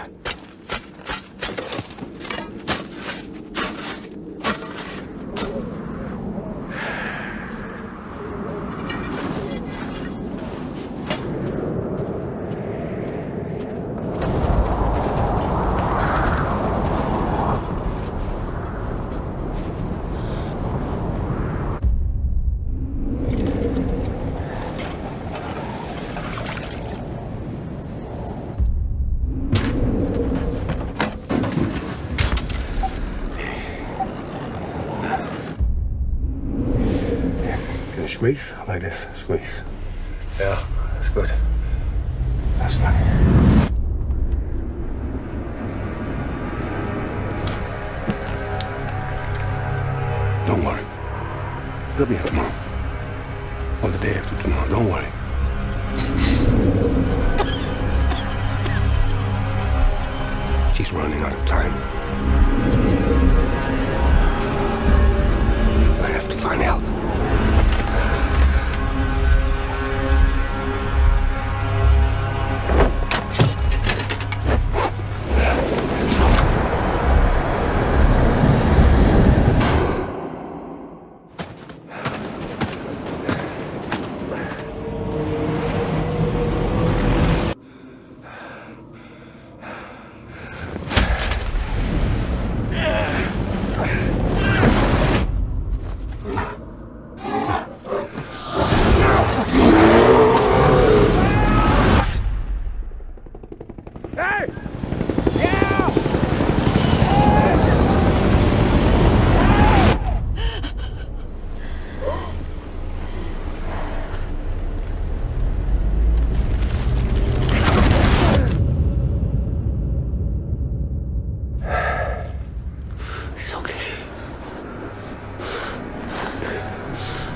아, 야, squeeze like this? Squeeze. Yeah, that's good. That's good. Don't worry. They'll be here tomorrow. Or the day after tomorrow. Don't worry. She's running out of time.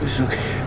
It's okay.